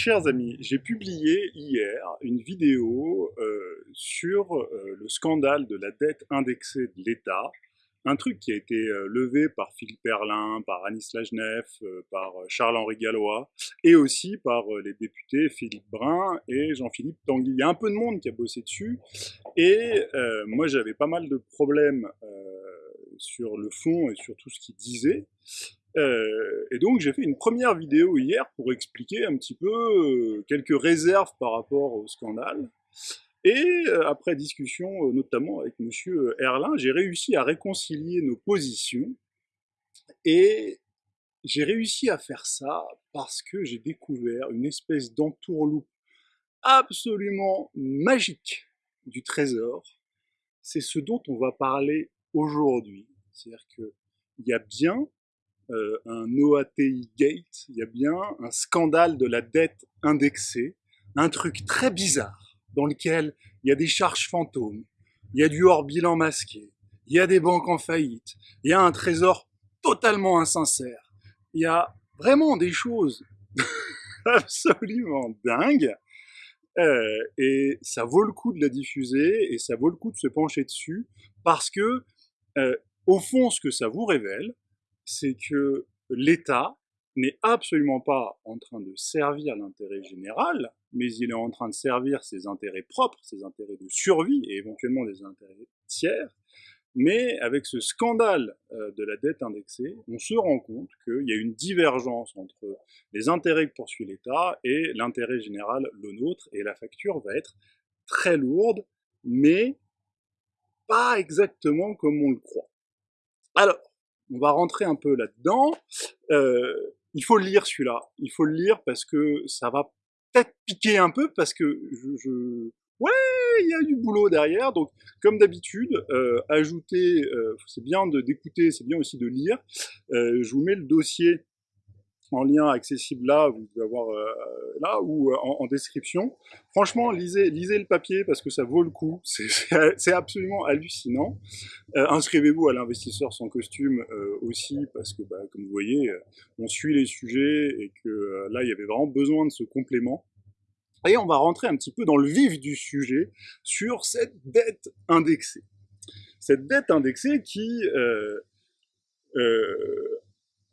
Chers amis, j'ai publié hier une vidéo euh, sur euh, le scandale de la dette indexée de l'État, un truc qui a été euh, levé par Philippe Perlin, par Anis Lajnef, par Charles-Henri Gallois, et aussi par les députés Philippe Brun et Jean-Philippe Tanguy. Il y a un peu de monde qui a bossé dessus, et moi j'avais pas mal de problèmes sur le fond et sur tout ce qu'il disait. Euh, et donc j'ai fait une première vidéo hier pour expliquer un petit peu euh, quelques réserves par rapport au scandale. Et euh, après discussion, euh, notamment avec Monsieur Erlin, j'ai réussi à réconcilier nos positions. Et j'ai réussi à faire ça parce que j'ai découvert une espèce d'entourloupe absolument magique du trésor. C'est ce dont on va parler aujourd'hui. C'est-à-dire qu'il y a bien euh, un OATI Gate, il y a bien un scandale de la dette indexée, un truc très bizarre dans lequel il y a des charges fantômes, il y a du hors-bilan masqué, il y a des banques en faillite, il y a un trésor totalement insincère, il y a vraiment des choses absolument dingues, euh, et ça vaut le coup de la diffuser, et ça vaut le coup de se pencher dessus, parce que, euh, au fond, ce que ça vous révèle, c'est que l'État n'est absolument pas en train de servir l'intérêt général, mais il est en train de servir ses intérêts propres, ses intérêts de survie et éventuellement des intérêts tiers. Mais avec ce scandale euh, de la dette indexée, on se rend compte qu'il y a une divergence entre les intérêts que poursuit l'État et l'intérêt général, le nôtre, et la facture va être très lourde, mais pas exactement comme on le croit. Alors, on va rentrer un peu là-dedans. Euh, il faut le lire celui-là. Il faut le lire parce que ça va peut-être piquer un peu parce que je, je... ouais, il y a du boulot derrière. Donc, comme d'habitude, euh, ajouter, euh, c'est bien d'écouter, c'est bien aussi de lire. Euh, je vous mets le dossier en lien accessible là, vous pouvez avoir euh, là ou euh, en, description. Franchement, lisez, lisez le papier parce que ça vaut le coup. C'est absolument hallucinant. Euh, Inscrivez-vous à l'investisseur sans costume euh, aussi parce que, bah, comme vous voyez, on suit les sujets et que euh, là, il y avait vraiment besoin de ce complément. Et on va rentrer un petit peu dans le vif du sujet sur cette dette indexée. Cette dette indexée qui euh,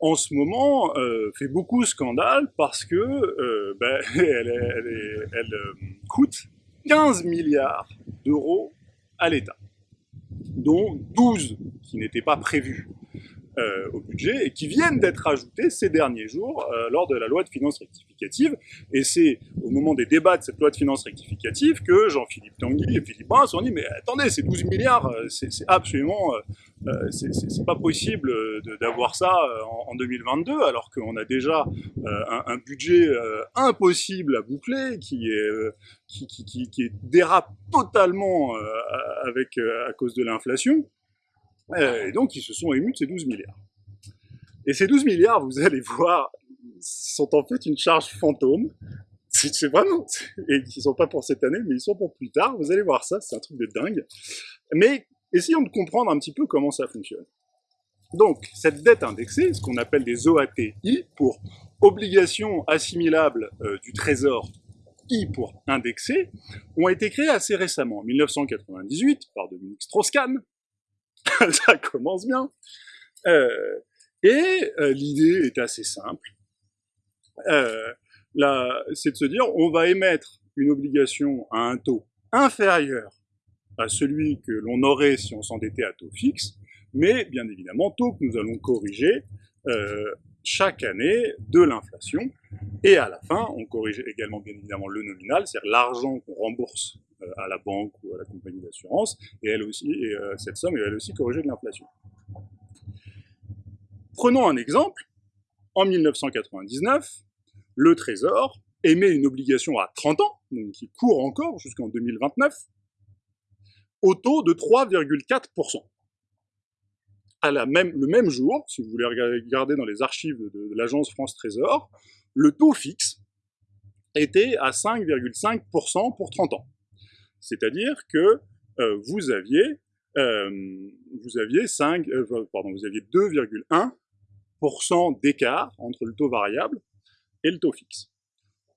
en ce moment euh, fait beaucoup scandale parce que euh, ben, elle, euh, coûte 15 milliards d'euros à l'État, dont 12 qui n'étaient pas prévus euh, au budget et qui viennent d'être ajoutés ces derniers jours lors de la loi de finances rectificative. Et c'est au moment des débats de cette loi de finances rectificative que Jean-Philippe Tanguy et Philippe Brun sont dit mais attendez, ces 12 milliards, euh, c'est absolument, euh, c'est pas possible d'avoir ça en, en, 2022 alors qu'on a déjà un, budget impossible à boucler qui est qui, qui, qui, dérape totalement avec à cause de l'inflation. Euh, et donc, ils se sont émus de ces 12 milliards. Et ces 12 milliards, vous allez voir, sont en fait une charge fantôme. C'est vraiment... Et qui sont pas pour cette année, mais ils sont pour plus tard. Vous allez voir ça, c'est un truc de dingue. Mais essayons de comprendre un petit peu comment ça fonctionne. Donc, cette dette indexée, ce qu'on appelle des OATI, pour obligations assimilables euh, du Trésor, I pour indexé, ont été créées assez récemment, en 1998, par Dominique Strauss-Kahn, ça commence bien. Euh, et euh, l'idée est assez simple. Euh, c'est de se dire, on va émettre une obligation à un taux inférieur à celui que l'on aurait si on s'endettait à taux fixe, mais bien évidemment taux que nous allons corriger euh, chaque année de l'inflation. Et à la fin, on corrige également bien évidemment le nominal, c'est-à-dire l'argent qu'on rembourse euh, à la banque ou à la compagnie d'assurance, et elle aussi, et euh, cette somme est elle aussi corrigée de l'inflation. Prenons un exemple. En 1999, le Trésor émet une obligation à 30 ans, donc qui court encore jusqu'en 2029, au taux de 3,4%. À la même, le même jour, si vous voulez regarder dans les archives de, l'agence France Trésor, le taux fixe était à 5,5% pour 30 ans. C'est-à-dire que euh, vous aviez euh, vous aviez 5 euh, pardon, vous aviez 2,1% d'écart entre le taux variable le taux fixe.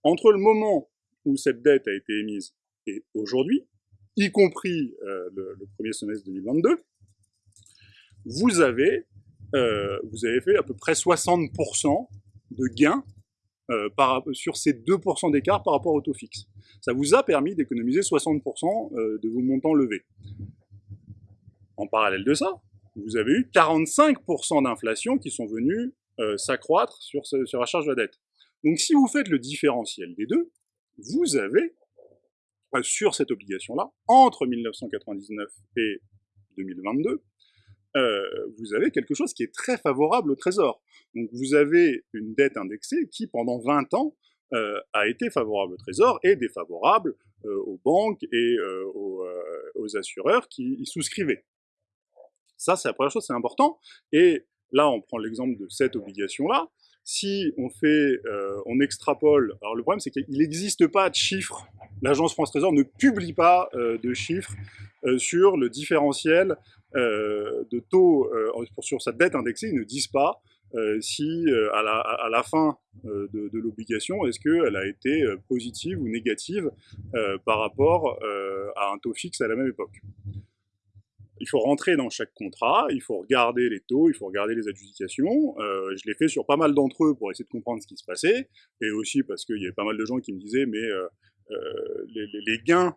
entre le moment où cette dette a été émise et aujourd'hui, y compris euh, le, premier semestre 2022, vous avez, euh, vous avez fait à peu près 60% de gains euh, sur ces 2% d'écart par rapport au taux fixe. Ça vous a permis d'économiser 60% de vos montants levés. En parallèle de ça, vous avez eu 45% d'inflation qui sont venus s'accroître sur, sur la charge de la dette. Donc si vous faites le différentiel des deux, vous avez euh, sur cette obligation-là, entre 1999 et 2022, euh, vous avez quelque chose qui est très favorable au Trésor. Donc vous avez une dette indexée qui, pendant 20 ans, euh, a été favorable au Trésor et défavorable aux banques et aux, aux, assureurs qui y souscrivaient. Ça, c'est la première chose, c'est important. Et là, on prend l'exemple de cette obligation-là si on fait, euh, on extrapole, alors le problème c'est qu'il n'existe pas de chiffres, l'agence France Trésor ne publie pas euh, de chiffres euh, sur le différentiel de taux sur sa dette indexée, ils ne disent pas si à la, fin de, de l'obligation, est-ce qu'elle a été positive ou négative par rapport à un taux fixe à la même époque il faut rentrer dans chaque contrat, il faut regarder les taux, il faut regarder les adjudications. Euh, je l'ai fait sur pas mal d'entre eux pour essayer de comprendre ce qui se passait, et aussi parce qu'il y avait pas mal de gens qui me disaient, mais euh, euh, les, gains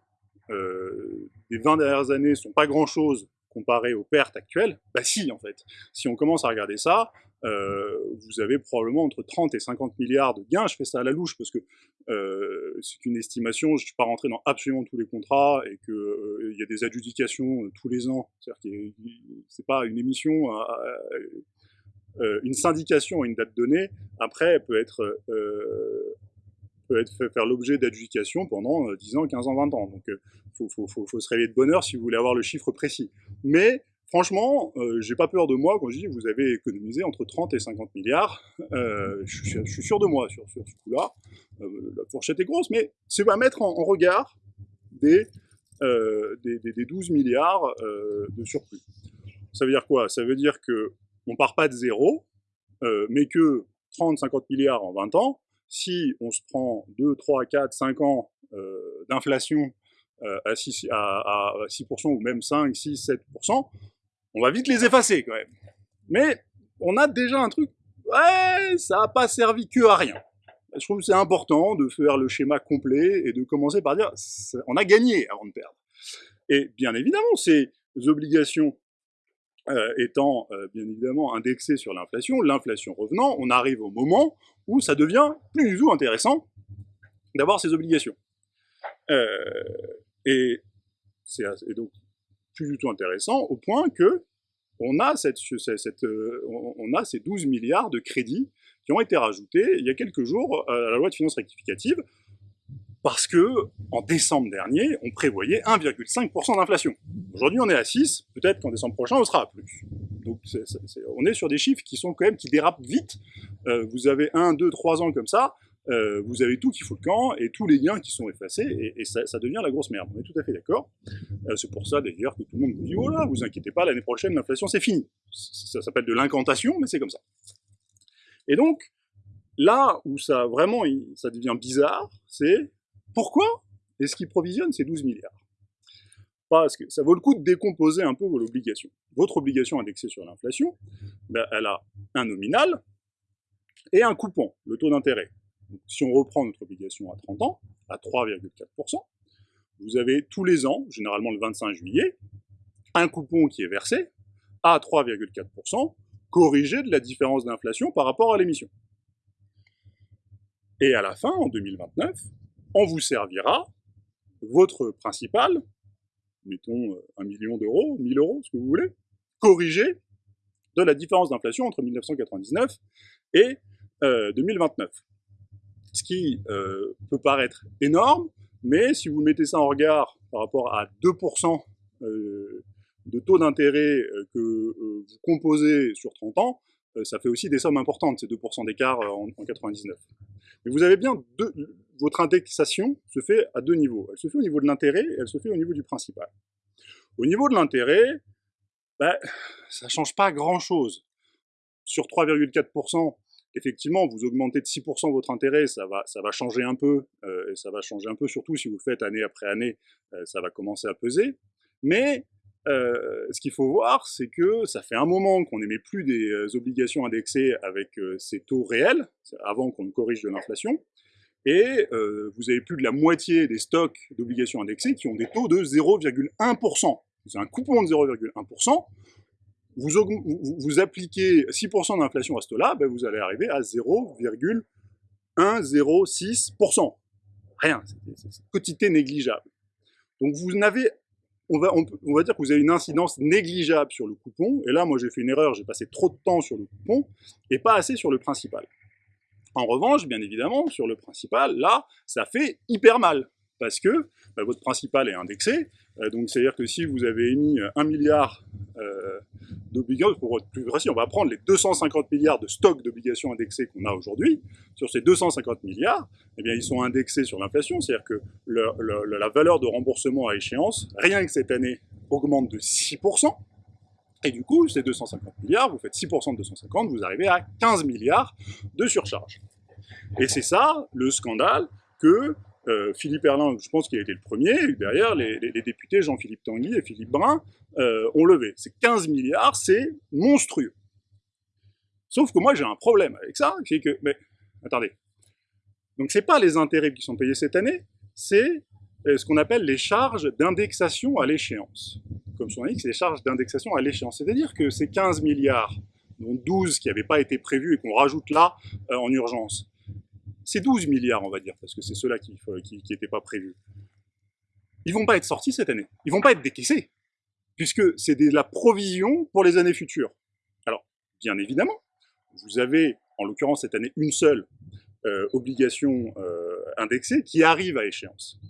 des 20 dernières années sont pas grand-chose comparé aux pertes actuelles. Bah si, en fait. Si on commence à regarder ça, euh, vous avez probablement entre 30 et 50 milliards de gains. Je fais ça à la louche parce que euh, c'est une estimation, je ne suis pas rentré dans absolument tous les contrats et qu'il euh, y a des adjudications tous les ans. C'est-à-dire que c'est pas une émission, une syndication à une date donnée. Après, elle peut être peut être faire l'objet d'adjudication pendant 10 ans, 15 ans, 20 ans. Donc, il faut, faut, faut, faut, se réveiller de bonheur si vous voulez avoir le chiffre précis. Mais Franchement, euh, j'ai pas peur de moi quand je dis vous avez économisé entre 30 et 50 milliards. Euh, je, suis sûr de moi sur, ce coup-là. Euh, la fourchette est grosse, mais c'est à mettre en, regard des, des, 12 milliards de surplus. Ça veut dire quoi? Ça veut dire que on part pas de zéro, mais que 30, 50 milliards en 20 ans, si on se prend 2, 3, 4, 5 ans d'inflation à 6%, à 6% ou même 5, 6, 7%, on va vite les effacer quand même. Mais on a déjà un truc, ouais, ça n'a pas servi que à rien. Je trouve que c'est important de faire le schéma complet et de commencer par dire, on a gagné avant de perdre. Et bien évidemment, ces obligations euh, étant euh, bien évidemment indexées sur l'inflation, l'inflation revenant, on arrive au moment où ça devient plus du tout intéressant d'avoir ces obligations. Euh, et, et donc, plus du tout intéressant, au point que on a, cette, euh, on a ces 12 milliards de crédits qui ont été rajoutés il y a quelques jours à la loi de finances rectificative, parce que en décembre dernier, on prévoyait 1,5% d'inflation. Aujourd'hui, on est à 6, peut-être qu'en décembre prochain, on sera à plus. Donc, on est sur des chiffres qui sont quand même qui dérapent vite. Euh, vous avez 1, 2, 3 ans comme ça, euh, vous avez tout qui fout le camp et tous les liens qui sont effacés et, ça, devient la grosse merde. On est tout à fait d'accord. Euh, c'est pour ça d'ailleurs que tout le monde vous dit oh là, vous inquiétez pas, l'année prochaine l'inflation c'est fini. Ça s'appelle de l'incantation, mais c'est comme ça. Et donc là où ça vraiment ça devient bizarre, c'est pourquoi est-ce qu'ils provisionnent ces 12 milliards? Parce que ça vaut le coup de décomposer un peu vos obligations. Votre obligation indexée sur l'inflation, ben, elle a un nominal et un coupon, le taux d'intérêt si on reprend notre obligation à 30 ans, à 3,4%, vous avez tous les ans, généralement le 25 juillet, un coupon qui est versé à 3,4%, corrigé de la différence d'inflation par rapport à l'émission. Et à la fin, en 2029, on vous servira votre principal, mettons 1 million d'euros, 1000 euros, ce que vous voulez, corrigé de la différence d'inflation entre 1999 et 2029 ce qui euh, peut paraître énorme, mais si vous mettez ça en regard par rapport à 2% euh, de taux d'intérêt euh, que vous composez sur 30 ans, ça fait aussi des sommes importantes, ces 2% d'écart en, 99. Mais vous avez bien deux, votre indexation se fait à deux niveaux. Elle se fait au niveau de l'intérêt et elle se fait au niveau du principal. Au niveau de l'intérêt, ben, ça ne change pas grand-chose. Sur 3,4%, effectivement, vous augmentez de 6% votre intérêt, ça va, ça va changer un peu, euh, et ça va changer un peu, surtout si vous faites année après année, euh, ça va commencer à peser. Mais euh, ce qu'il faut voir, c'est que ça fait un moment qu'on n'émet plus des obligations indexées avec ces taux réels, avant qu'on ne corrige de l'inflation, et vous avez plus de la moitié des stocks d'obligations indexées qui ont des taux de 0,1%. C'est un coupon de 0,1%, vous, vous, appliquez 6% d'inflation à ce taux-là, ben vous allez arriver à 0,106%. Rien, c'est une quantité négligeable. Donc vous n'avez, on va, on, va dire que vous avez une incidence négligeable sur le coupon, et là moi j'ai fait une erreur, j'ai passé trop de temps sur le coupon, et pas assez sur le principal. En revanche, bien évidemment, sur le principal, là, ça fait hyper mal, parce que ben, votre principal est indexé, euh, donc c'est-à-dire que si vous avez émis 1 milliard euh, d'obligations, pour être plus précis, on va prendre les 250 milliards de stocks d'obligations indexées qu'on a aujourd'hui. Sur ces 250 milliards, eh bien, ils sont indexés sur l'inflation, c'est-à-dire que la valeur de remboursement à échéance, rien que cette année, augmente de 6%. Et du coup, ces 250 milliards, vous faites 6% de 250, vous arrivez à 15 milliards de surcharge. Et c'est ça le scandale que euh, Philippe Erlin, je pense qu'il a été le premier, derrière, les, députés Jean-Philippe Tanguy et Philippe Brun euh, ont levé. C'est 15 milliards, c'est monstrueux. Sauf que moi, j'ai un problème avec ça, c'est que, mais, attendez, donc c'est pas les intérêts qui sont payés cette année, c'est ce qu'on appelle les charges d'indexation à l'échéance. Comme son dit, c'est les charges d'indexation à l'échéance. C'est-à-dire que ces 15 milliards, dont 12 qui n'avaient pas été prévus et qu'on rajoute là en urgence, c'est 12 milliards, on va dire, parce que c'est ceux-là qui n'étaient pas prévus. Ils vont pas être sortis cette année. Ils vont pas être décaissés, puisque c'est de la provision pour les années futures. Alors, bien évidemment, vous avez, en l'occurrence cette année, une seule euh, obligation euh, indexée qui arrive à échéance.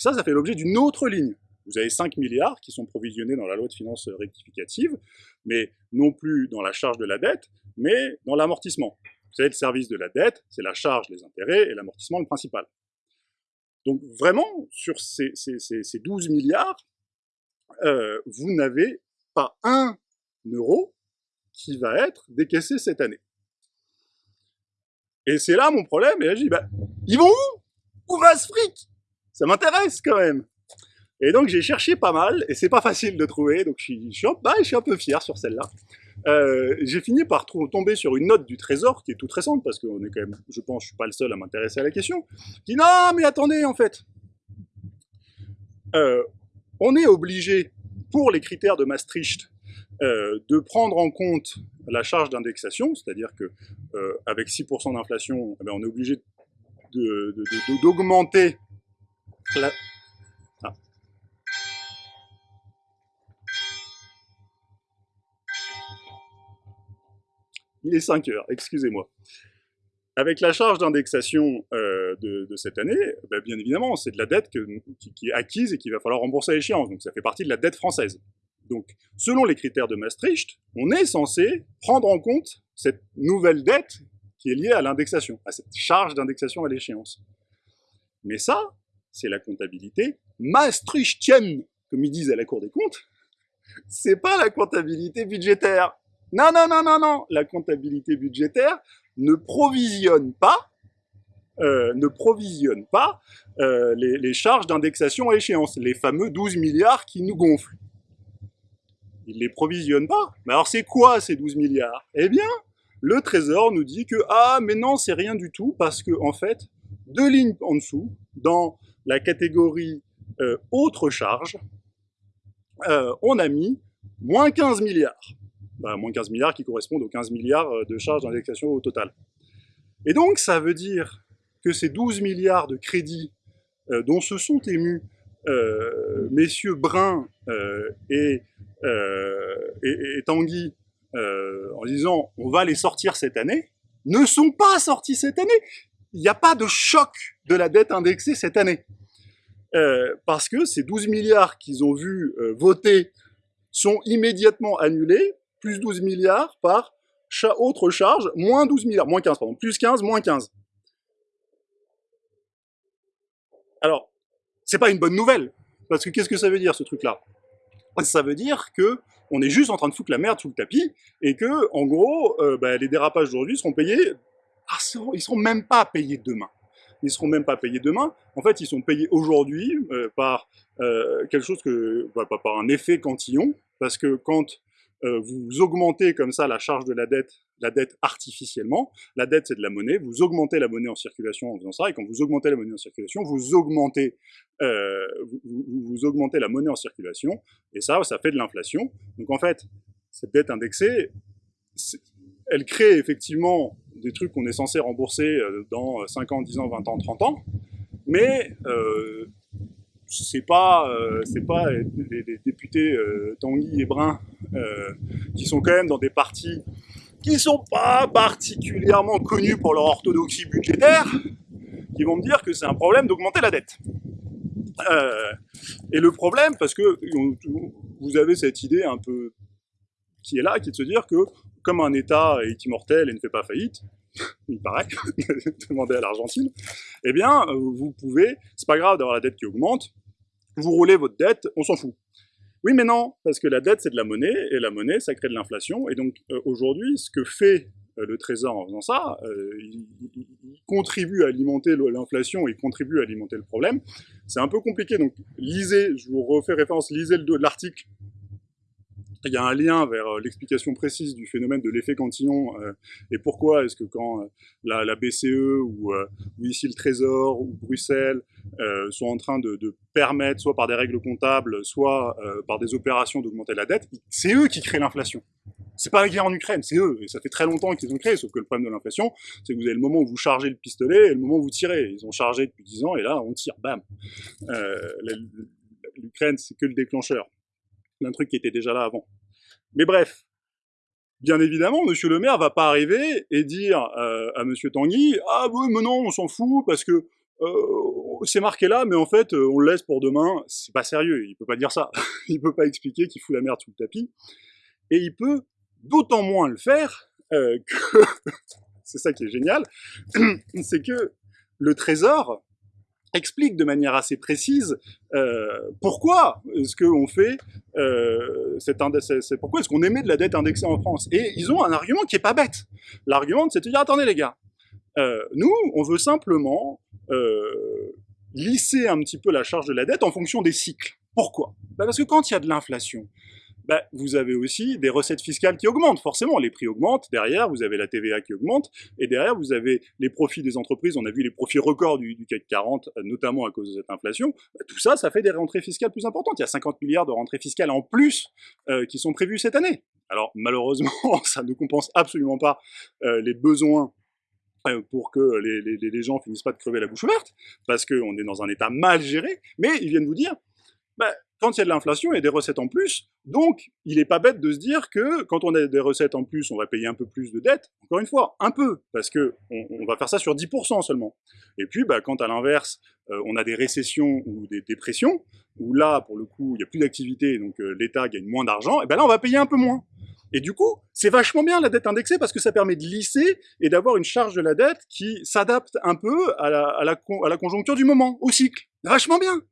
Et ça, ça fait l'objet d'une autre ligne. Vous avez 5 milliards qui sont provisionnés dans la loi de finances rectificative, mais non plus dans la charge de la dette, mais dans l'amortissement. Vous savez, le service de la dette, c'est la charge, les intérêts et l'amortissement le principal. Donc vraiment, sur ces, 12 milliards, euh, vous n'avez pas un euro qui va être décaissé cette année. Et c'est là mon problème, et je dis, bah, ils vont où? Où va ce fric? Ça m'intéresse quand même. Et donc j'ai cherché pas mal, et c'est pas facile de trouver, donc je suis, bah, un peu fier sur celle-là. Euh, j'ai fini par tomber sur une note du Trésor qui est toute récente, parce qu'on est quand même, je pense, je suis pas le seul à m'intéresser à la question, qui dit non, mais attendez, en fait, euh, on est obligé, pour les critères de Maastricht, euh, de prendre en compte la charge d'indexation, c'est-à-dire que avec 6% d'inflation, eh ben, on est obligé d'augmenter la, Il est 5 heures, excusez-moi. Avec la charge d'indexation euh, de, cette année, ben, bien évidemment, c'est de la dette qui, est acquise et qu'il va falloir rembourser à échéance. Donc ça fait partie de la dette française. Donc, selon les critères de Maastricht, on est censé prendre en compte cette nouvelle dette qui est liée à l'indexation, à cette charge d'indexation à l'échéance. Mais ça, c'est la comptabilité maastrichtienne, comme ils disent à la Cour des comptes. C'est pas la comptabilité budgétaire. Non, non, non, non, non. La comptabilité budgétaire ne provisionne pas, euh, ne provisionne pas euh, les, charges d'indexation à échéance, les fameux 12 milliards qui nous gonflent. Il les provisionne pas. Mais alors c'est quoi ces 12 milliards? Eh bien, le Trésor nous dit que ah mais non c'est rien du tout parce que en fait deux lignes en dessous dans la catégorie euh, autre charge on a mis moins 15 milliards bah, moins 15 milliards qui correspondent aux 15 milliards euh, de charges d'indexation au total. Et donc, ça veut dire que ces 12 milliards de crédits euh, dont se sont émus euh, messieurs Brun et, Tanguy en disant on va les sortir cette année, ne sont pas sortis cette année. Il n'y a pas de choc de la dette indexée cette année. Parce que ces 12 milliards qu'ils ont vu voter sont immédiatement annulés plus 12 milliards par autre charge, moins 12 milliards, moins 15, pardon, plus 15, moins 15. Alors, c'est pas une bonne nouvelle, parce que qu'est-ce que ça veut dire ce truc-là? Ça veut dire que on est juste en train de foutre la merde sous le tapis, et que, en gros, euh, bah, les dérapages d'aujourd'hui seront payés, ils seront même pas payés demain. Ils seront même pas payés demain. En fait, ils sont payés aujourd'hui euh, par euh, quelque chose que, bah, par un effet cantillon, parce que quand euh, vous augmentez comme ça la charge de la dette, la dette artificiellement. La dette, c'est de la monnaie. Vous augmentez la monnaie en circulation en faisant ça. Et quand vous augmentez la monnaie en circulation, vous augmentez, euh, vous, vous, augmentez la monnaie en circulation. Et ça, ça fait de l'inflation. Donc en fait, cette dette indexée, elle crée effectivement des trucs qu'on est censé rembourser euh, dans 5 ans, 10 ans, 20 ans, 30 ans. Mais euh, c'est pas, euh, pas les, députés euh, Tanguy et Brun euh, qui sont quand même dans des partis qui sont pas particulièrement connus pour leur orthodoxie budgétaire, qui vont me dire que c'est un problème d'augmenter la dette. Euh, et le problème, parce que vous avez cette idée un peu qui est là, qui est de se dire que comme un État est immortel et ne fait pas faillite, il paraît, demandez à l'Argentine, eh bien, vous pouvez, c'est pas grave d'avoir la dette qui augmente, vous roulez votre dette, on s'en fout. Oui, mais non, parce que la dette, c'est de la monnaie, et la monnaie, ça crée de l'inflation. Et donc, euh, aujourd'hui, ce que fait euh, le Trésor en faisant ça, euh, il, contribue à alimenter l'inflation, il contribue à alimenter le problème. C'est un peu compliqué, donc lisez, je vous refais référence, lisez l'article il y a un lien vers euh, l'explication précise du phénomène de l'effet Cantillon euh, et pourquoi est-ce que quand euh, la, BCE ou, ici le Trésor ou Bruxelles sont en train de, permettre, soit par des règles comptables, soit par des opérations d'augmenter la dette, c'est eux qui créent l'inflation. C'est pas la guerre en Ukraine, c'est eux. Et ça fait très longtemps qu'ils ont créé, sauf que le problème de l'inflation, c'est que vous avez le moment où vous chargez le pistolet et le moment où vous tirez. Ils ont chargé depuis 10 ans et là, on tire, bam. L'Ukraine, c'est que le déclencheur un truc qui était déjà là avant. Mais bref, bien évidemment, Monsieur le maire va pas arriver et dire euh, à Monsieur Tanguy « Ah oui, mais non, on s'en fout, parce que euh, c'est marqué là, mais en fait, euh, on le laisse pour demain. » C'est pas sérieux, il peut pas dire ça. il peut pas expliquer qu'il fout la merde sous le tapis. Et il peut d'autant moins le faire que... c'est ça qui est génial, c'est que le trésor, explique de manière assez précise euh, pourquoi est-ce qu'on fait euh, cet pourquoi est-ce qu'on émet de la dette indexée en France? Et ils ont un argument qui est pas bête. L'argument c'est de dire attendez les gars euh, nous on veut simplement euh, lisser un petit peu la charge de la dette en fonction des cycles. Pourquoi? Bah parce que quand il y a de l'inflation bah, vous avez aussi des recettes fiscales qui augmentent. Forcément, les prix augmentent. Derrière, vous avez la TVA qui augmente. Et derrière, vous avez les profits des entreprises. On a vu les profits records du, CAC 40, notamment à cause de cette inflation. Bah, tout ça, ça fait des rentrées fiscales plus importantes. Il y a 50 milliards de rentrées fiscales en plus euh, qui sont prévues cette année. Alors, malheureusement, ça ne compense absolument pas euh, les besoins euh, pour que les, les, les, gens finissent pas de crever la bouche ouverte, parce qu'on est dans un état mal géré, mais ils viennent vous dire, bah, quand il y a de l'inflation, il y a des recettes en plus, donc il n'est pas bête de se dire que quand on a des recettes en plus, on va payer un peu plus de dettes, encore une fois, un peu, parce que on, va faire ça sur 10% seulement. Et puis, bah, quand à l'inverse, euh, on a des récessions ou des dépressions, où là, pour le coup, il n'y a plus d'activité, donc euh, l'État gagne moins d'argent, et ben là, on va payer un peu moins. Et du coup, c'est vachement bien la dette indexée parce que ça permet de lisser et d'avoir une charge de la dette qui s'adapte un peu à la, à la conjoncture du moment, au cycle. Vachement bien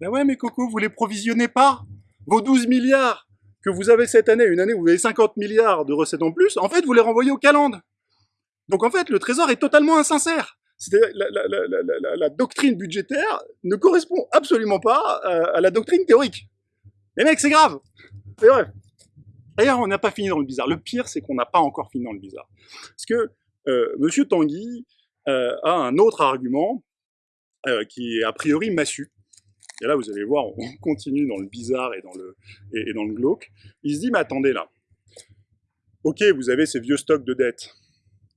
ben ouais, mais Coco, vous les provisionnez pas. Vos 12 milliards que vous avez cette année, une année où vous avez 50 milliards de recettes en plus, en fait, vous les renvoyez au calende. Donc en fait, le trésor est totalement insincère. La, doctrine budgétaire ne correspond absolument pas à, la doctrine théorique. Mais mec, c'est grave. D'ailleurs, on n'a pas fini dans le bizarre. Le pire, c'est qu'on n'a pas encore fini dans le bizarre. Parce que euh, Monsieur Tanguy euh, a un autre argument euh, qui est a priori massu. Et là, vous allez voir, on continue dans le bizarre et dans le, et, dans le glauque. Il se dit, mais attendez là, ok, vous avez ces vieux stocks de dettes,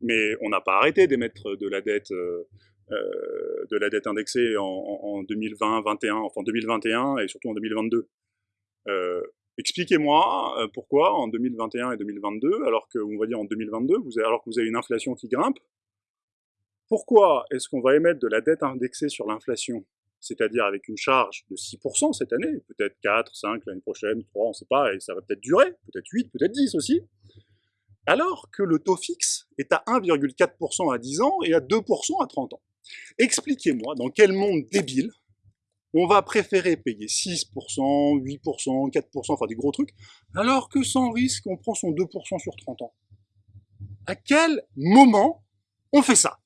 mais on n'a pas arrêté d'émettre de la dette, euh, euh de la dette indexée en, en 2020, 2021, enfin 2021 et surtout en 2022. Euh, Expliquez-moi pourquoi en 2021 et 2022, alors que on va dire en 2022, vous avez, alors que vous avez une inflation qui grimpe, pourquoi est-ce qu'on va émettre de la dette indexée sur l'inflation? C'est-à-dire avec une charge de 6% cette année, peut-être 4, 5 l'année prochaine, 3, on ne sait pas, et ça va peut-être durer, peut-être 8, peut-être 10 aussi, alors que le taux fixe est à 1,4% à 10 ans et à 2% à 30 ans. Expliquez-moi dans quel monde débile on va préférer payer 6%, 8%, 4%, enfin des gros trucs, alors que sans risque, on prend son 2% sur 30 ans. À quel moment on fait ça?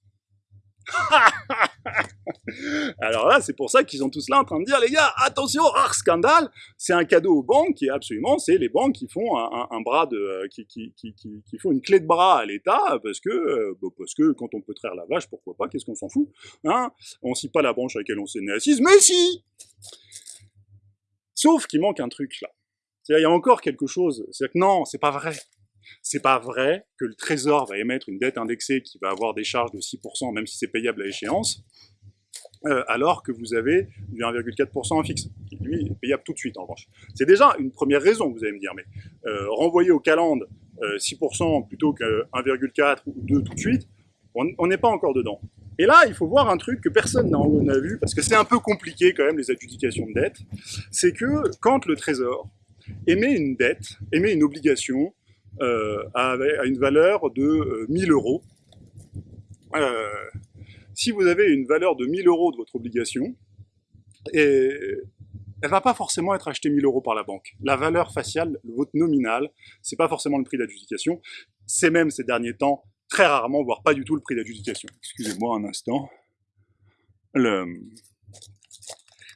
Alors là, c'est pour ça qu'ils sont tous là en train de dire, les gars, attention, rare scandale, c'est un cadeau aux banques et absolument, c'est les banques qui font un, bras de, euh, qui, qui, qui, qui, font une clé de bras à l'État parce que, euh, parce que quand on peut traire la vache, pourquoi pas, qu'est-ce qu'on s'en fout, hein? On scie pas la branche à laquelle on s'est né assise, mais si Sauf qu'il manque un truc là. Il y a encore quelque chose. C'est que non, c'est pas vrai. C'est pas vrai que le Trésor va émettre une dette indexée qui va avoir des charges de 6%, même si c'est payable à échéance, euh, alors que vous avez du 1,4% en fixe, qui lui est payable tout de suite en revanche. C'est déjà une première raison, vous allez me dire, mais euh, renvoyer au calende 6% plutôt que 1,4 ou 2 tout de suite, on n'est pas encore dedans. Et là, il faut voir un truc que personne n'a vu, parce que c'est un peu compliqué quand même les adjudications de dette, c'est que quand le Trésor émet une dette, émet une obligation euh, à, une valeur de 1000 euh, euros. Euh, si vous avez une valeur de 1000 euros de votre obligation, et elle va pas forcément être achetée 1000 euros par la banque. La valeur faciale, votre nominal, c'est pas forcément le prix d'adjudication. C'est même ces derniers temps très rarement, voire pas du tout le prix d'adjudication. Excusez-moi un instant.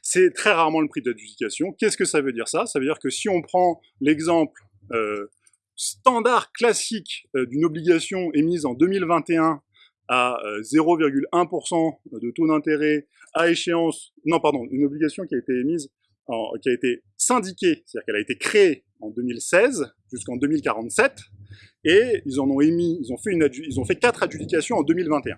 C'est très rarement le prix d'adjudication. Qu'est-ce que ça veut dire ça? Ça veut dire que si on prend l'exemple euh, standard classique euh, d'une obligation émise en 2021 à 0,1% euh, de taux d'intérêt à échéance, non pardon, une obligation qui a été émise, qui a été syndiquée, c'est-à-dire qu'elle a été créée en 2016 jusqu'en 2047, et ils en ont émis, ils ont fait une, ils ont fait quatre adjudications en 2021.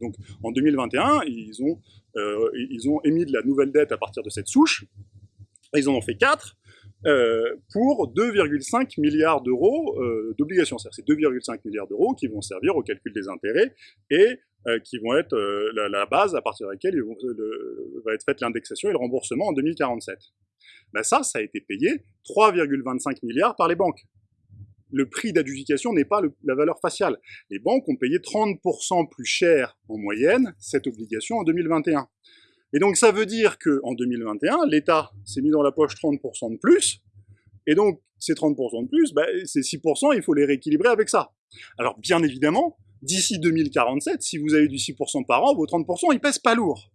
Donc en 2021, ils ont, euh, ils ont émis de la nouvelle dette à partir de cette souche, ils en ont fait quatre, euh, pour 2,5 milliards d'euros euh, d'obligations. C'est 2,5 milliards d'euros qui vont servir au calcul des intérêts et euh, qui vont être la, base à partir de laquelle va être faite l'indexation et le remboursement en 2047. Ben ça, ça a été payé 3,25 milliards par les banques. Le prix d'adjudication n'est pas la valeur faciale. Les banques ont payé 30% plus cher en moyenne cette obligation en 2021. Et donc ça veut dire qu'en 2021, l'État s'est mis dans la poche 30% de plus, et donc ces 30% de plus, bah, ces 6%, il faut les rééquilibrer avec ça. Alors bien évidemment, d'ici 2047, si vous avez du 6% par an, vos 30%, ils pèsent pas lourd.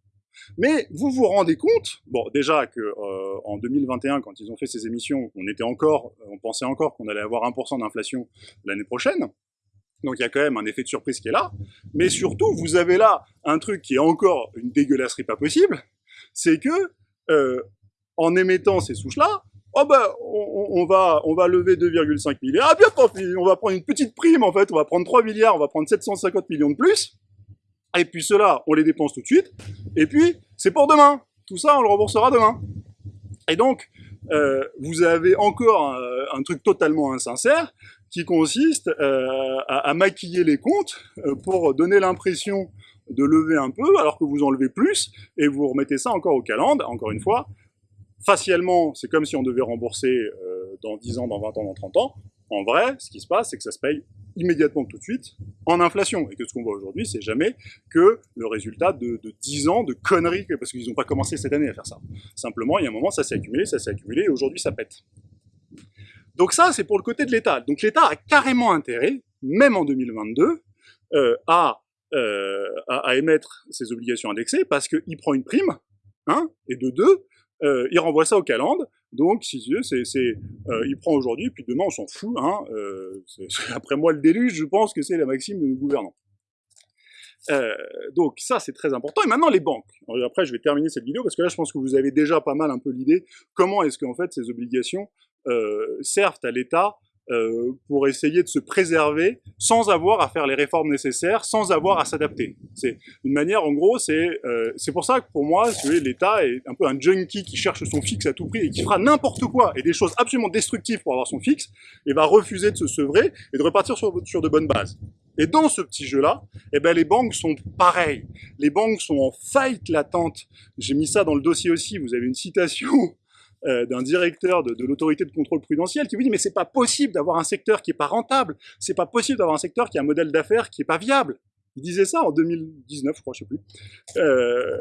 Mais vous vous rendez compte, bon déjà que euh, en 2021, quand ils ont fait ces émissions, on était encore, on pensait encore qu'on allait avoir 1% d'inflation l'année prochaine, donc il y a quand même un effet de surprise qui est là. Mais surtout, vous avez là un truc qui est encore une dégueulasserie pas possible, c'est que euh, en émettant ces souches-là, oh ben, on, va, on va lever 2,5 milliards. Ah bien, on va prendre une petite prime en fait, on va prendre 3 milliards, on va prendre 750 millions de plus. Et puis cela, on les dépense tout de suite. Et puis, c'est pour demain. Tout ça, on le remboursera demain. Et donc, euh, vous avez encore un, un, truc totalement insincère qui consiste euh, à, maquiller les comptes euh, pour donner l'impression de lever un peu alors que vous en levez plus et vous remettez ça encore au calende, encore une fois. Facialement, c'est comme si on devait rembourser euh, dans 10 ans, dans 20 ans, dans 30 ans. En vrai, ce qui se passe, c'est que ça se paye immédiatement tout de suite en inflation. Et que ce qu'on voit aujourd'hui, c'est jamais que le résultat de, de 10 ans de conneries, parce qu'ils n'ont pas commencé cette année à faire ça. Simplement, il y a un moment, ça s'est accumulé, ça s'est accumulé, et aujourd'hui, ça pète. Donc ça, c'est pour le côté de l'État. Donc l'État a carrément intérêt, même en 2022, euh, à, euh, à, émettre ses obligations indexées parce qu'il prend une prime, hein, et de deux, euh, il renvoie ça au calende. Donc, si tu veux, c'est, il prend aujourd'hui, puis demain on s'en fout. Hein, après moi le déluge, je pense que c'est la maxime de nos gouvernants. Donc ça c'est très important. Et maintenant les banques. après je vais terminer cette vidéo parce que là je pense que vous avez déjà pas mal un peu l'idée comment est-ce qu'en fait ces obligations servent à l'État euh, pour essayer de se préserver sans avoir à faire les réformes nécessaires, sans avoir à s'adapter. C'est une manière, en gros, c'est euh, c'est pour ça que pour moi, l'État est un peu un junkie qui cherche son fixe à tout prix et qui fera n'importe quoi et des choses absolument destructives pour avoir son fixe et va refuser de se sevrer et de repartir sur, sur de bonnes bases. Et dans ce petit jeu-là, eh ben, les banques sont pareilles. Les banques sont en faillite latente. J'ai mis ça dans le dossier aussi. Vous avez une citation euh, d'un directeur de, l'autorité de contrôle prudentiel qui vous dit mais c'est pas possible d'avoir un secteur qui est pas rentable. C'est pas possible d'avoir un secteur qui a un modèle d'affaires qui est pas viable. Il disait ça en 2019, je crois, je sais plus. Euh,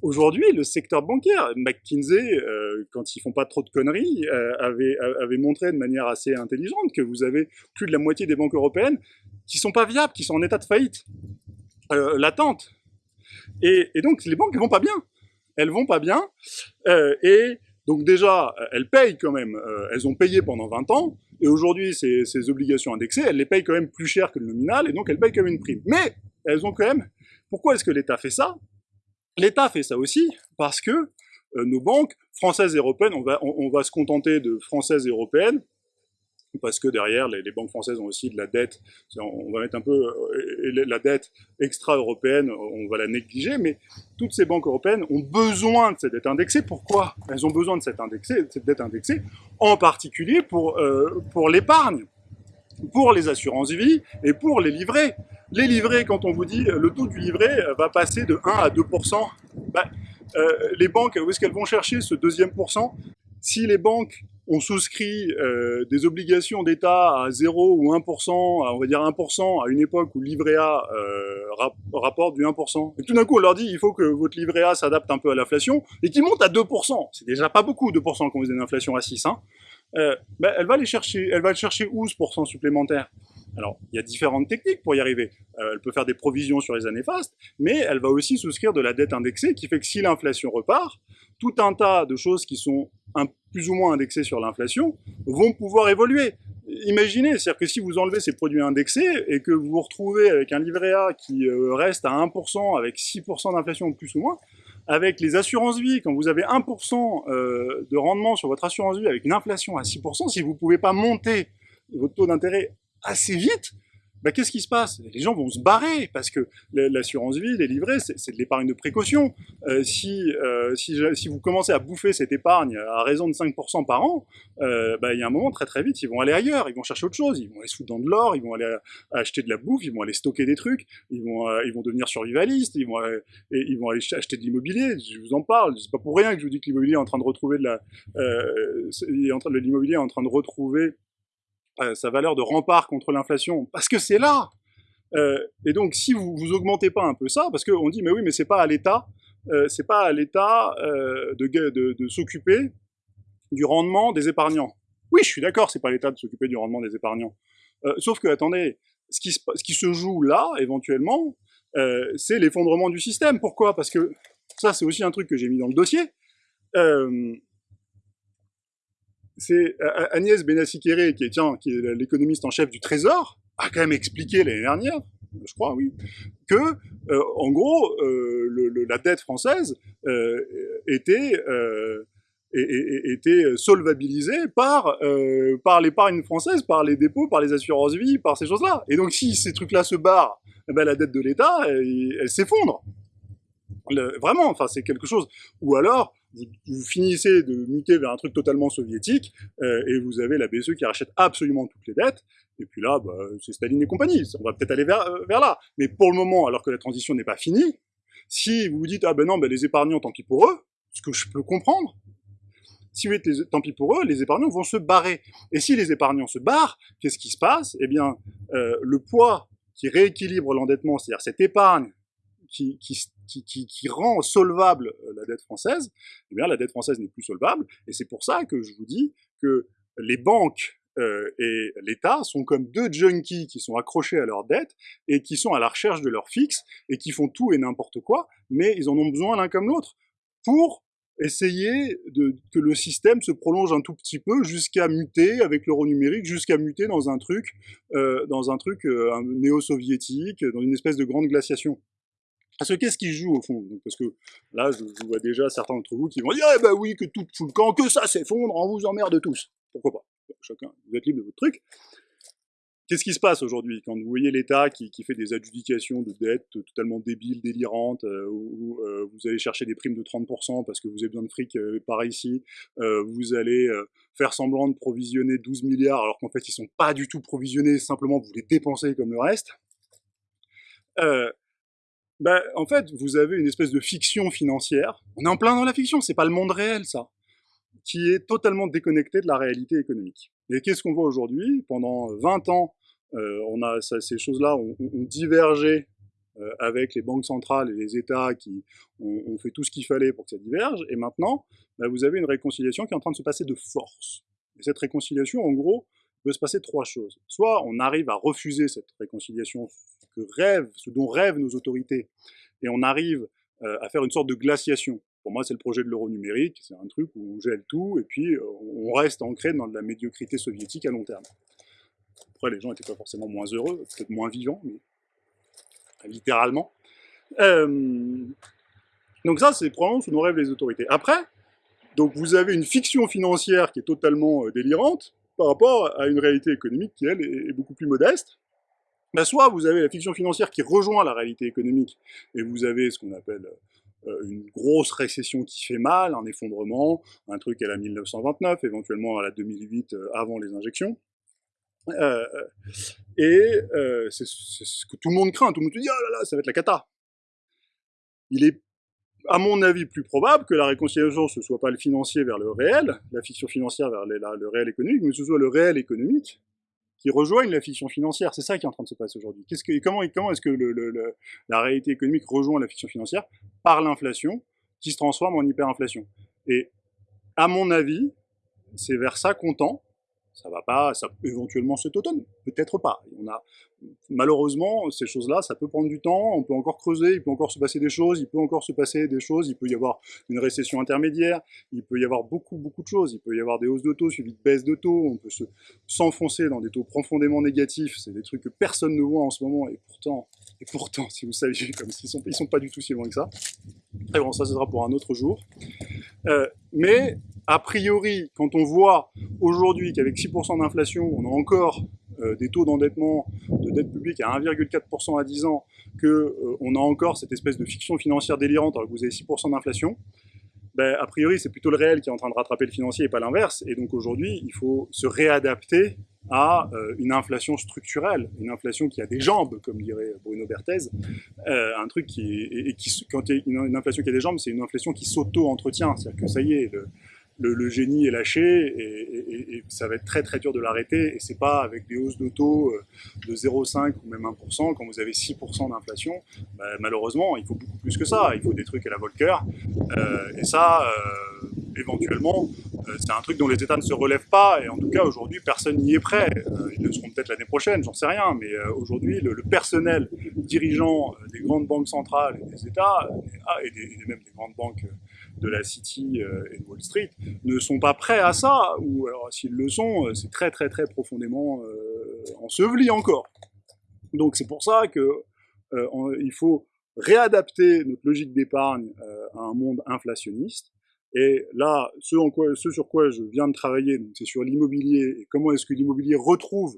Aujourd'hui, le secteur bancaire, McKinsey, euh, quand ils font pas trop de conneries, avait, avait, montré de manière assez intelligente que vous avez plus de la moitié des banques européennes qui sont pas viables, qui sont en état de faillite latente. Et, donc les banques vont pas bien. Elles vont pas bien. Et donc déjà, elles payent quand même. Euh, elles ont payé pendant 20 ans. Et aujourd'hui, ces, ces obligations indexées, elles les payent quand même plus cher que le nominal. Et donc elles payent comme une prime. Mais elles ont quand même... Pourquoi est-ce que l'État fait ça? L'État fait ça aussi parce que euh, nos banques françaises et européennes, on va, on, va se contenter de françaises et européennes, parce que derrière, les, banques françaises ont aussi de la dette, on va mettre un peu euh, la dette extra-européenne, on va la négliger, mais toutes ces banques européennes ont besoin de cette dette indexée. Pourquoi? Elles ont besoin de cette, dette indexée, en particulier pour, euh, pour l'épargne, pour les assurances-vie et pour les livrets. Les livrets, quand on vous dit le taux du livret va passer de 1 à 2%, bah, euh, les banques, où est-ce qu'elles vont chercher ce deuxième pourcent Si les banques ont souscrit euh, des obligations d'État à 0 ou 1%, on va dire 1%, à une époque où le livret A euh, rapporte du 1%. Et tout d'un coup, on leur dit, il faut que votre livret A s'adapte un peu à l'inflation, et qu'il monte à 2%. C'est déjà pas beaucoup, 2% quand vous avez une inflation à 6. Hein. Euh, ben, elle va aller chercher, elle va chercher où ce pourcent supplémentaire? Alors, il y a différentes techniques pour y arriver. Euh, elle peut faire des provisions sur les années fastes, mais elle va aussi souscrire de la dette indexée, qui fait que si l'inflation repart, tout un tas de choses qui sont un, plus ou moins indexées sur l'inflation vont pouvoir évoluer. Imaginez, c'est-à-dire que si vous enlevez ces produits indexés et que vous vous retrouvez avec un livret A qui euh, reste à 1% avec 6% d'inflation plus ou moins, avec les assurances vie, quand vous avez 1% euh, de rendement sur votre assurance vie avec une inflation à 6%, si vous ne pouvez pas monter votre taux d'intérêt assez vite, bah, qu'est-ce qui se passe? Les gens vont se barrer parce que l'assurance vie, les livrets, c'est de l'épargne de précaution. Euh, si, euh, si, vous commencez à bouffer cette épargne à raison de 5% par an, euh, bah, il y a un moment très très vite, ils vont aller ailleurs, ils vont chercher autre chose, ils vont aller se foutre dans de l'or, ils vont aller acheter de la bouffe, ils vont aller stocker des trucs, ils vont, ils vont devenir survivalistes, ils vont, ils vont aller acheter de l'immobilier. Je vous en parle, c'est pas pour rien que je vous dis que l'immobilier est en train de retrouver de la, l'immobilier est en train de retrouver euh, sa valeur de rempart contre l'inflation, parce que c'est là. Euh, et donc, si vous vous augmentez pas un peu ça, parce qu'on dit, mais oui, mais c'est pas à l'État, euh, c'est pas à l'État de, de, s'occuper du rendement des épargnants. Oui, je suis d'accord, c'est pas à l'État de s'occuper du rendement des épargnants. Sauf que, attendez, ce qui, ce qui se joue là, éventuellement, c'est l'effondrement du système. Pourquoi? Parce que ça, c'est aussi un truc que j'ai mis dans le dossier. Euh, c'est Agnès Benassi-Kéré, qui est, est l'économiste en chef du Trésor, a quand même expliqué l'année dernière, je crois, oui, que, euh, en gros, euh, le, la dette française euh, était euh, était solvabilisée par par l'épargne française, par les dépôts, par les assurances vie, par ces choses-là. Et donc, si ces trucs-là se barrent, eh ben, la dette de l'État, elle, elle s'effondre. Vraiment, enfin, c'est quelque chose. Ou alors, vous, finissez de muter vers un truc totalement soviétique, euh, et vous avez la BCE qui rachète absolument toutes les dettes, et puis là, bah, c'est Staline et compagnie, on va peut-être aller vers, euh, vers là. Mais pour le moment, alors que la transition n'est pas finie, si vous vous dites, ah ben non, ben les épargnants, tant pis pour eux, ce que je peux comprendre, si vous êtes tant pis pour eux, les épargnants vont se barrer. Et si les épargnants se barrent, qu'est-ce qui se passe? Eh bien, euh, le poids qui rééquilibre l'endettement, c'est-à-dire cette épargne qui, rend solvable euh, la dette française, eh bien la dette française n'est plus solvable, et c'est pour ça que je vous dis que les banques euh, et l'État sont comme deux junkies qui sont accrochés à leur dette et qui sont à la recherche de leur fixe et qui font tout et n'importe quoi, mais ils en ont besoin l'un comme l'autre pour essayer que le système se prolonge un tout petit peu jusqu'à muter avec l'euro numérique, jusqu'à muter dans un truc, euh, dans un truc néo-soviétique, dans une espèce de grande glaciation. Parce que qu'est-ce qui joue au fond? Parce que là, je, vois déjà certains d'entre vous qui vont dire Eh ben oui, que tout fout le camp, que ça s'effondre, on vous emmerde tous. Pourquoi pas? Chacun, vous êtes libre de votre truc. Qu'est-ce qui se passe aujourd'hui? Quand vous voyez l'État qui, fait des adjudications de dettes totalement débiles, délirantes, euh, où, euh, vous allez chercher des primes de 30% parce que vous avez besoin de fric euh, par ici, euh, vous allez faire semblant de provisionner 12 milliards alors qu'en fait ils sont pas du tout provisionnés, simplement vous les dépensez comme le reste. Euh, ben, en fait, vous avez une espèce de fiction financière. On est en plein dans la fiction, c'est pas le monde réel, ça, qui est totalement déconnecté de la réalité économique. Et qu'est-ce qu'on voit aujourd'hui? Pendant 20 ans, euh, on a ces choses-là ont, ont, divergé avec les banques centrales et les États qui ont, fait tout ce qu'il fallait pour que ça diverge, et maintenant, bah, vous avez une réconciliation qui est en train de se passer de force. Et cette réconciliation, en gros, peut se passer trois choses. Soit on arrive à refuser cette réconciliation ce dont rêvent nos autorités, et on arrive à faire une sorte de glaciation. Pour moi, c'est le projet de l'euro numérique, c'est un truc où on gèle tout, et puis on reste ancré dans de la médiocrité soviétique à long terme. Après, les gens n'étaient pas forcément moins heureux, peut-être moins vivants, mais littéralement. Euh, donc ça, c'est probablement ce dont rêvent les autorités. Après, donc vous avez une fiction financière qui est totalement euh, délirante par rapport à une réalité économique qui, elle, est, beaucoup plus modeste. Ben, soit vous avez la fiction financière qui rejoint la réalité économique, et vous avez ce qu'on appelle euh, une grosse récession qui fait mal, un effondrement, un truc à la 1929, éventuellement à la 2008 avant les injections. Euh, et euh, c'est ce que tout le monde craint, tout le monde te dit « Ah là là, ça va être la cata ». Il est, à mon avis, plus probable que la réconciliation, ce soit pas le financier vers le réel, la fiction financière vers le réel économique, mais ce soit le réel économique qui rejoigne la fiction financière. C'est ça qui est en train de se passer aujourd'hui. que, comment, est-ce que le, la réalité économique rejoint la fiction financière Par l'inflation, qui se transforme en hyperinflation? Et à mon avis, c'est vers ça qu'on tend, ça va pas, ça éventuellement cet automne, peut-être pas. On a malheureusement ces choses-là, ça peut prendre du temps. On peut encore creuser, il peut encore se passer des choses, il peut encore se passer des choses. Il peut y avoir une récession intermédiaire, il peut y avoir beaucoup beaucoup de choses. Il peut y avoir des hausses de taux suivies de baisses de taux. On peut se s'enfoncer dans des taux profondément négatifs. C'est des trucs que personne ne voit en ce moment et pourtant, et pourtant, si vous saviez, comme s'ils sont, ils sont pas du tout si loin que ça. Et bon, ça, ce sera pour un autre jour. Euh, mais a priori, quand on voit aujourd'hui qu'avec 6% d'inflation, on a encore euh, des taux d'endettement de dette publique à 1,4% à 10 ans, qu'on euh, a encore cette espèce de fiction financière délirante alors que vous avez 6% d'inflation, ben, a priori c'est plutôt le réel qui est en train de rattraper le financier et pas l'inverse. Et donc aujourd'hui, il faut se réadapter à euh, une inflation structurelle, une inflation qui a des jambes, comme dirait Bruno Berthez, un truc qui, et, qui quand une, inflation qui a des jambes, c'est une inflation qui s'auto-entretient, c'est-à-dire que ça y est, le, génie est lâché et, ça va être très très dur de l'arrêter. Et c'est pas avec des hausses de taux euh, de 0,5 ou même 1%, quand vous avez 6% d'inflation, bah, malheureusement, il faut beaucoup plus que ça. Il faut des trucs à la Volcker. Euh, et ça, euh, éventuellement, c'est un truc dont les États ne se relèvent pas. Et en tout cas, aujourd'hui, personne n'y est prêt. ils le seront peut-être l'année prochaine, j'en sais rien. Mais aujourd'hui, le, personnel dirigeant des grandes banques centrales et des États, et, et même des grandes banques de la City euh, et de Wall Street ne sont pas prêts à ça, ou alors s'ils le sont, euh, c'est très très très profondément euh, enseveli encore. Donc c'est pour ça que il faut réadapter notre logique d'épargne à un monde inflationniste. Et là, ce, en quoi, ce sur quoi je viens de travailler, c'est sur l'immobilier et comment est-ce que l'immobilier retrouve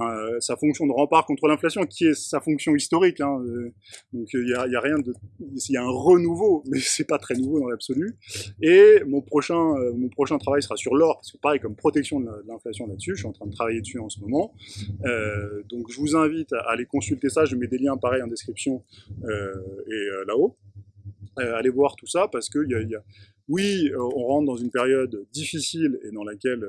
euh, sa fonction de rempart contre l'inflation, qui est sa fonction historique. Hein, euh, donc il y a, y a, rien de, il y a un renouveau, mais c'est pas très nouveau dans l'absolu. Et mon prochain, euh, mon prochain travail sera sur l'or, parce que pareil comme protection de l'inflation là-dessus, je suis en train de travailler dessus en ce moment. donc je vous invite à aller consulter ça. Je mets des liens pareils en description et là-haut. Allez voir tout ça parce que y a, y a, oui, on rentre dans une période difficile et dans laquelle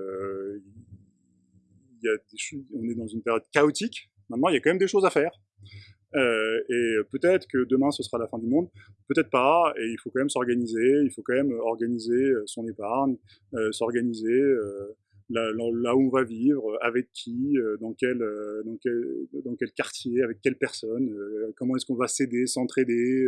on est dans une période chaotique. Maintenant, il y a quand même des choses à faire. Euh, et peut-être que demain ce sera la fin du monde, peut-être pas, et il faut quand même s'organiser, il faut quand même organiser euh, son épargne, euh, s'organiser là, là, où on va vivre, avec qui, dans, quel, dans, quel, dans quel quartier, avec quelle personne, comment est-ce qu'on va s'aider, s'entraider,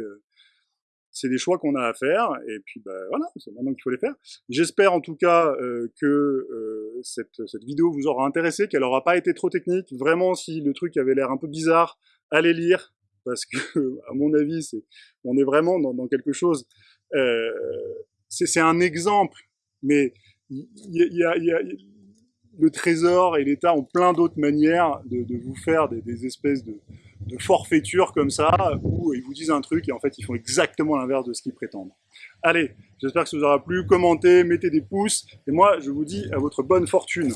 c'est des choix qu'on a à faire, et puis bah, voilà, c'est maintenant qu'il faut les faire. J'espère en tout cas euh, que euh, cette, vidéo vous aura intéressé, qu'elle n'aura pas été trop technique. Vraiment, si le truc avait l'air un peu bizarre, allez lire, parce que, à mon avis, on est vraiment dans, quelque chose... Euh, c'est un exemple, mais le Trésor et l'État ont plein d'autres manières de, vous faire des espèces de de forfaiture comme ça, où ils vous disent un truc et en fait ils font exactement l'inverse de ce qu'ils prétendent. Allez, j'espère que ça vous aura plu, commentez, mettez des pouces, et moi je vous dis à votre bonne fortune.